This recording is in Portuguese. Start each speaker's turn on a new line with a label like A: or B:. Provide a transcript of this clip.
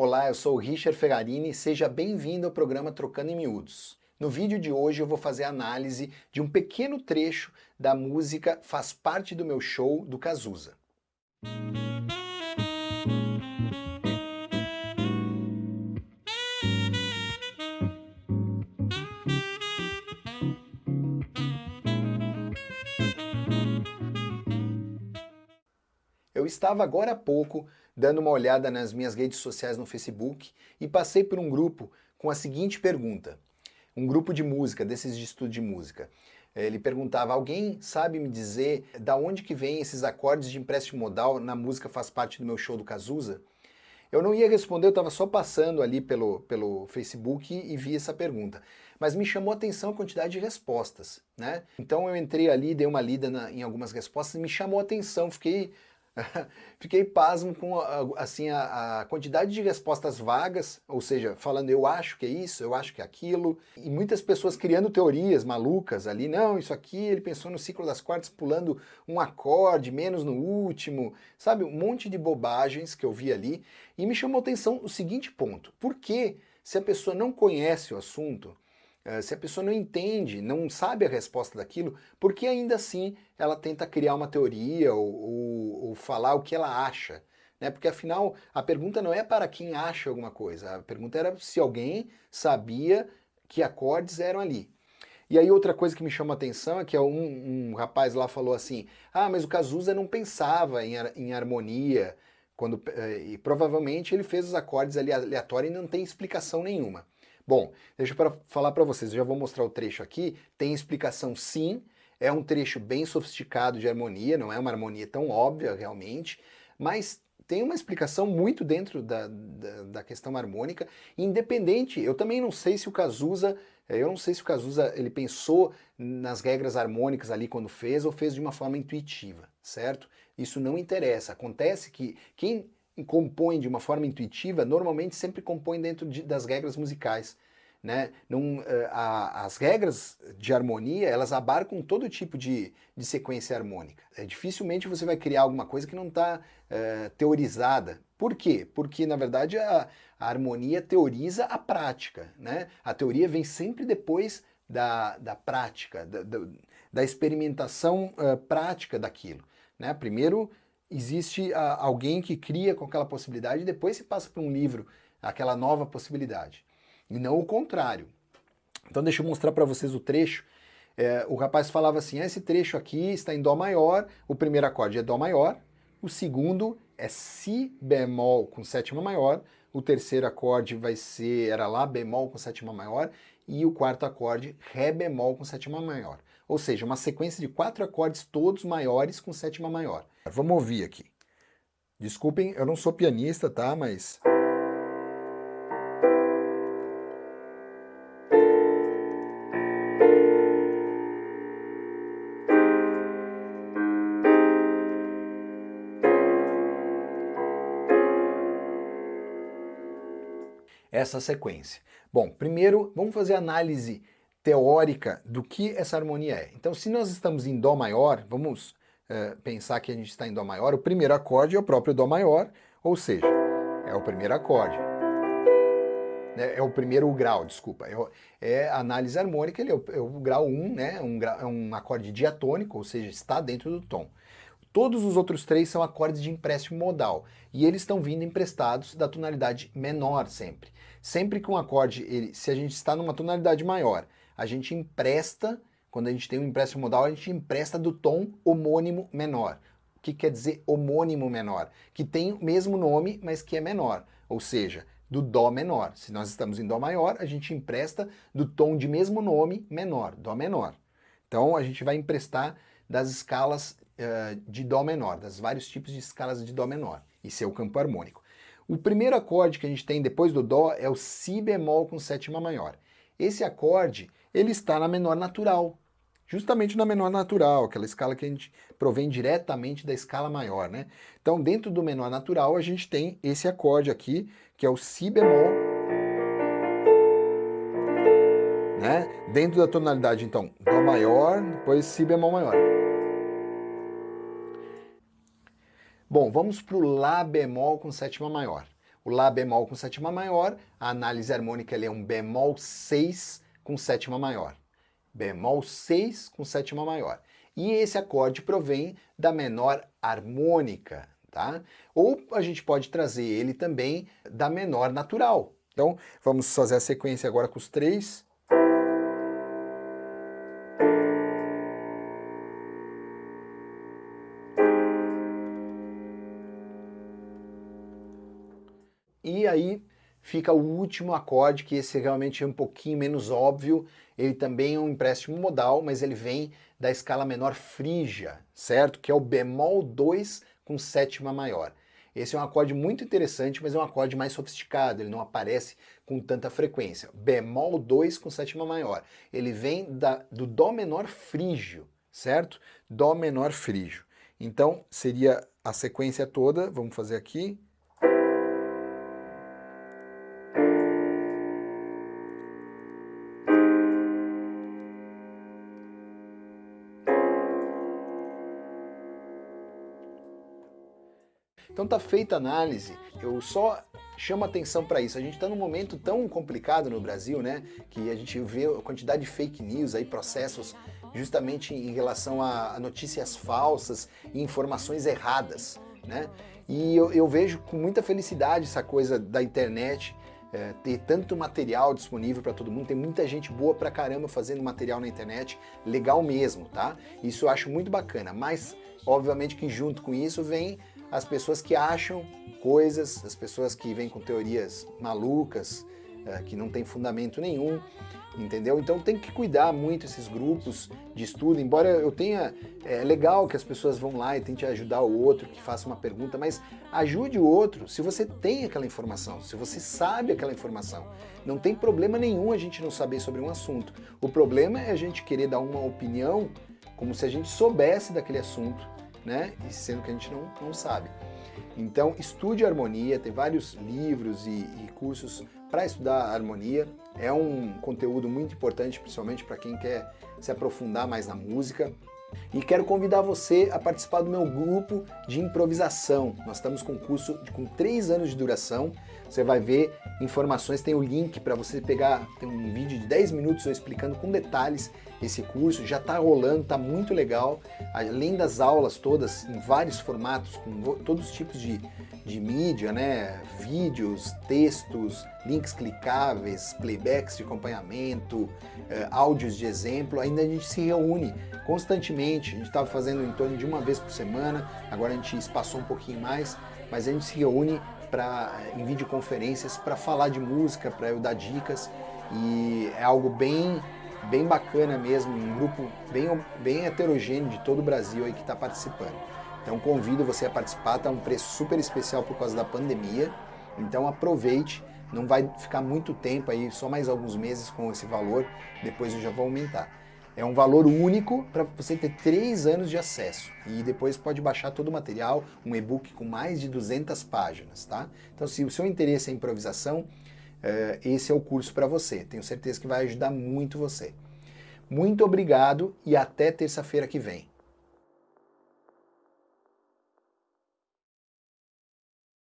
A: Olá, eu sou o Richard Ferrarini, seja bem-vindo ao programa Trocando em Miúdos. No vídeo de hoje eu vou fazer análise de um pequeno trecho da música Faz Parte do Meu Show, do Cazuza. Eu estava agora há pouco dando uma olhada nas minhas redes sociais no Facebook e passei por um grupo com a seguinte pergunta. Um grupo de música, desses de estudo de música. Ele perguntava, alguém sabe me dizer da onde que vem esses acordes de empréstimo modal na música Faz Parte do Meu Show do Cazuza? Eu não ia responder, eu estava só passando ali pelo, pelo Facebook e, vi essa pergunta. Mas me chamou a atenção a quantidade de respostas, né? Então eu entrei ali, dei uma lida na, em algumas respostas e me chamou a atenção, fiquei Fiquei pasmo com assim, a, a, quantidade de respostas vagas, ou seja, falando eu acho que é isso, eu acho que é aquilo, e muitas pessoas criando teorias malucas ali, não, isso aqui, ele pensou no ciclo das quartas pulando um acorde, menos no último, sabe, um monte de bobagens que eu vi ali, e me chamou atenção o seguinte ponto, por que se a pessoa não conhece o assunto, se a pessoa não entende, não sabe a resposta daquilo, por que ainda assim ela tenta criar uma teoria ou, ou, ou falar o que ela acha? Né? Porque afinal, a pergunta não é para quem acha alguma coisa, a pergunta era se alguém sabia que acordes eram ali. E aí outra coisa que me chama a atenção é que um, um rapaz lá falou assim, ah, mas o Cazuza não pensava em, em harmonia, quando, eh, e provavelmente ele fez os acordes ali aleatórios e não tem explicação nenhuma. Bom, deixa eu falar para vocês, eu já vou mostrar o trecho aqui, tem explicação sim, é um trecho bem sofisticado de harmonia, não é uma harmonia tão óbvia realmente, mas tem uma explicação muito dentro da, da, da, questão harmônica, independente, eu também não sei se o Cazuza, eu não sei se o Cazuza ele pensou nas regras harmônicas ali quando fez, ou fez de uma forma intuitiva, certo? Isso não interessa, acontece que quem compõe de uma forma intuitiva, normalmente sempre compõe dentro de, das regras musicais. Né? Num, eh, a, as regras de harmonia, elas abarcam todo tipo de, de sequência harmônica. É, dificilmente você vai criar alguma coisa que não está é, teorizada. Por quê? Porque, na verdade, a, a, harmonia teoriza a prática. Né? A teoria vem sempre depois da, da prática, da, da, da experimentação uh, prática daquilo. Né? Primeiro existe a, alguém que cria com aquela possibilidade e depois se passa para um livro aquela nova possibilidade. E não o contrário. Então deixa eu mostrar para vocês o trecho. É, o rapaz falava assim, ah, esse trecho aqui está em Dó maior, o primeiro acorde é Dó maior, o segundo é Si bemol com sétima maior, o terceiro acorde vai ser, era Lá bemol com sétima maior, e o quarto acorde Ré bemol com sétima maior. Ou seja, uma sequência de quatro acordes todos maiores com sétima maior. Vamos ouvir aqui. Desculpem, eu não sou pianista, tá? Mas... essa sequência. Bom, primeiro vamos fazer análise teórica do que essa harmonia é. Então se nós estamos em Dó maior, vamos é, pensar que a gente está em Dó maior, o primeiro acorde é o próprio Dó maior, ou seja, é o primeiro acorde. É, é o primeiro grau, desculpa. É, é análise harmônica, ele é o, é o grau 1, né? Um é um acorde diatônico, ou seja, está dentro do tom. Todos os outros três são acordes de empréstimo modal, e eles estão vindo emprestados da tonalidade menor sempre. Sempre que um acorde, ele, se a gente está numa tonalidade maior, a gente empresta, quando a gente tem um empréstimo modal, a gente empresta do tom homônimo menor. O que quer dizer homônimo menor? Que tem o mesmo nome, mas que é menor, ou seja, do Dó menor. Se nós estamos em Dó maior, a gente empresta do tom de mesmo nome menor, Dó menor. Então a gente vai emprestar das escalas uh, de Dó menor, das vários tipos de escalas de Dó menor. Isso é o campo harmônico. O primeiro acorde que a gente tem depois do Dó é o Si bemol com sétima maior. Esse acorde, ele está na menor natural, justamente na menor natural, aquela escala que a gente provém diretamente da escala maior, né? Então, dentro do menor natural, a gente tem esse acorde aqui, que é o Si bemol, né? Dentro da tonalidade, então, Dó maior, depois Si bemol maior. Bom, vamos para o Lá bemol com sétima maior. O Lá bemol com sétima maior, a análise harmônica é um bemol 6 com sétima maior. Bemol 6 com sétima maior. E esse acorde provém da menor harmônica, tá? Ou a gente pode trazer ele também da menor natural. Então, vamos fazer a sequência agora com os três. E aí fica o último acorde, que esse realmente é um pouquinho menos óbvio, ele também é um empréstimo modal, mas ele vem da escala menor frígia, certo? Que é o bemol 2 com sétima maior. Esse é um acorde muito interessante, mas é um acorde mais sofisticado, ele não aparece com tanta frequência. Bemol 2 com sétima maior. Ele vem da, do Dó menor frígio, certo? Dó menor frígio. Então, seria a sequência toda, vamos fazer aqui. Então tá feita a análise, eu só chamo atenção para isso. A gente está num momento tão complicado no Brasil, né, que a gente vê a quantidade de fake news aí, processos justamente em relação a notícias falsas e informações erradas, né? E eu, eu vejo com muita felicidade essa coisa da internet, é, ter tanto material disponível para todo mundo, tem muita gente boa pra caramba fazendo material na internet, legal mesmo, tá? Isso eu acho muito bacana, mas obviamente que junto com isso vem as pessoas que acham coisas, as pessoas que vêm com teorias malucas, é, que não tem fundamento nenhum, entendeu? Então tem que cuidar muito esses grupos de estudo, embora eu tenha, é legal que as pessoas vão lá e tentem ajudar o outro, que faça uma pergunta, mas ajude o outro se você tem aquela informação, se você sabe aquela informação. Não tem problema nenhum a gente não saber sobre um assunto. O problema é a gente querer dar uma opinião como se a gente soubesse daquele assunto né? E sendo que a gente não, não sabe. Então, estude harmonia, tem vários livros e, e cursos para estudar harmonia. É um conteúdo muito importante, principalmente para quem quer se aprofundar mais na música. E quero convidar você a participar do meu grupo de improvisação. Nós estamos com um curso com três anos de duração. Você vai ver informações, tem o link para você pegar, tem um vídeo de 10 minutos explicando com detalhes esse curso. Já está rolando, está muito legal. Além das aulas todas em vários formatos, com todos os tipos de, de mídia, né? vídeos, textos, links clicáveis, playbacks de acompanhamento, eh, áudios de exemplo. Ainda a gente se reúne constantemente. A gente estava fazendo em torno de uma vez por semana, agora a gente espaçou um pouquinho mais, mas a gente se reúne pra, em videoconferências para falar de música, para eu dar dicas e é algo bem bem bacana mesmo, um grupo bem, bem heterogêneo de todo o Brasil aí que está participando. Então convido você a participar, está um preço super especial por causa da pandemia, então aproveite, não vai ficar muito tempo aí, só mais alguns meses com esse valor, depois eu já vou aumentar. É um valor único para você ter três anos de acesso e depois pode baixar todo o material, um e-book com mais de 200 páginas, tá? Então se o seu interesse é improvisação, esse é o curso para você. Tenho certeza que vai ajudar muito você. Muito obrigado e até terça-feira que vem.